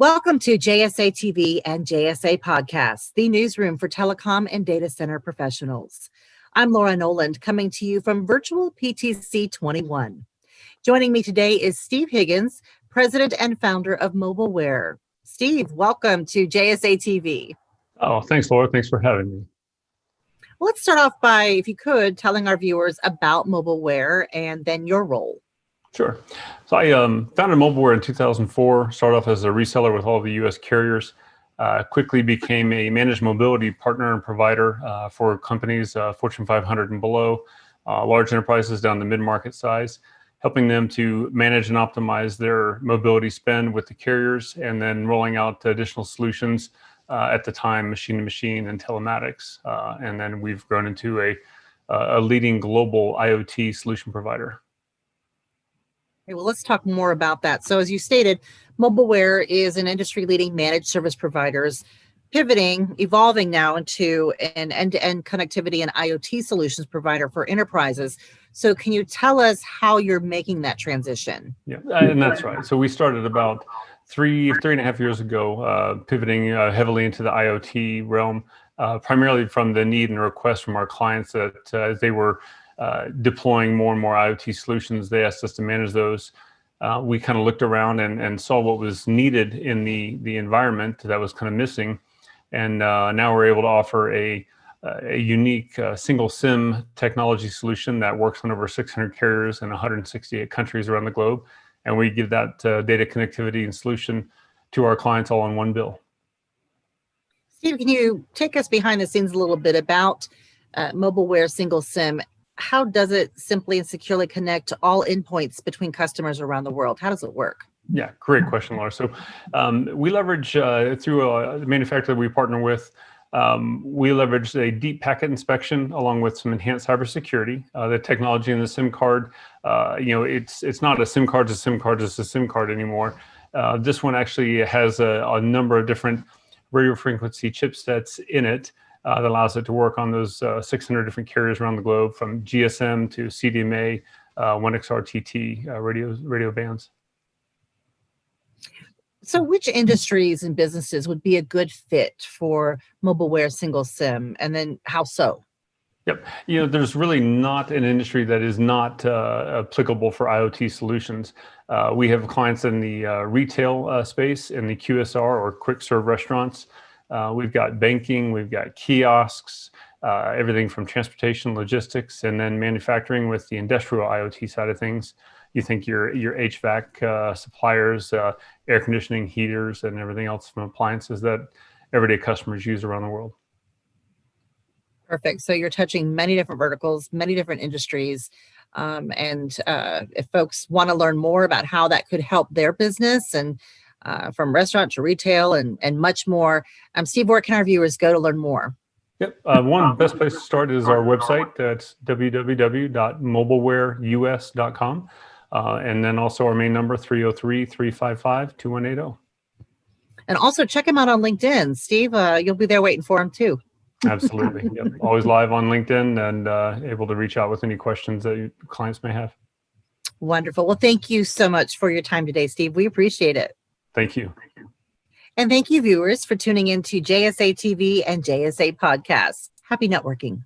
Welcome to JSA TV and JSA Podcasts, the newsroom for telecom and data center professionals. I'm Laura Noland coming to you from Virtual PTC 21. Joining me today is Steve Higgins, President and founder of Mobileware. Steve, welcome to JSA TV. Oh, thanks, Laura. Thanks for having me. Well, let's start off by, if you could, telling our viewers about Mobileware and then your role. Sure. So I um, founded Mobileware in 2004, started off as a reseller with all the US carriers, uh, quickly became a managed mobility partner and provider uh, for companies, uh, Fortune 500 and below, uh, large enterprises down the mid-market size, helping them to manage and optimize their mobility spend with the carriers and then rolling out additional solutions uh, at the time, machine to machine and telematics. Uh, and then we've grown into a, a leading global IoT solution provider. Okay, well, let's talk more about that. So as you stated, Mobileware is an industry leading managed service providers pivoting, evolving now into an end-to-end -end connectivity and IoT solutions provider for enterprises. So can you tell us how you're making that transition? Yeah, and that's right. So we started about three, three and a half years ago, uh, pivoting uh, heavily into the IoT realm, uh, primarily from the need and request from our clients that uh, they were uh, deploying more and more IoT solutions. They asked us to manage those. Uh, we kind of looked around and, and saw what was needed in the, the environment that was kind of missing. And uh, now we're able to offer a, a unique uh, single SIM technology solution that works on over 600 carriers in 168 countries around the globe. And we give that uh, data connectivity and solution to our clients all on one bill. Steve, can you take us behind the scenes a little bit about uh, Mobileware single SIM how does it simply and securely connect to all endpoints between customers around the world? How does it work? Yeah, great question, Laura. So um, we leverage uh, through a manufacturer that we partner with, um, we leverage a deep packet inspection along with some enhanced cybersecurity. Uh, the technology in the SIM card, uh, you know, it's it's not a SIM card, it's a SIM card, it's a SIM card anymore. Uh, this one actually has a, a number of different radio frequency chipsets in it uh, that allows it to work on those uh, 600 different carriers around the globe from GSM to CDMA, uh, 1xRTT uh, radio, radio bands. So which industries and businesses would be a good fit for Mobileware single SIM and then how so? Yep. You know, there's really not an industry that is not uh, applicable for IoT solutions. Uh, we have clients in the uh, retail uh, space, in the QSR or quick serve restaurants, uh, we've got banking, we've got kiosks, uh, everything from transportation, logistics, and then manufacturing with the industrial IoT side of things. You think your your HVAC uh, suppliers, uh, air conditioning, heaters, and everything else from appliances that everyday customers use around the world. Perfect. So you're touching many different verticals, many different industries. Um, and uh, if folks want to learn more about how that could help their business and uh, from restaurant to retail and, and much more. Um, Steve, where can our viewers go to learn more? Yep. Uh, one best place to start is our website. That's www.mobilewareus.com. Uh, and then also our main number, 303-355-2180. And also check him out on LinkedIn. Steve, uh, you'll be there waiting for him too. Absolutely. Yep. Always live on LinkedIn and uh, able to reach out with any questions that clients may have. Wonderful. Well, thank you so much for your time today, Steve. We appreciate it. Thank you. And thank you, viewers, for tuning in to JSA TV and JSA Podcasts. Happy networking.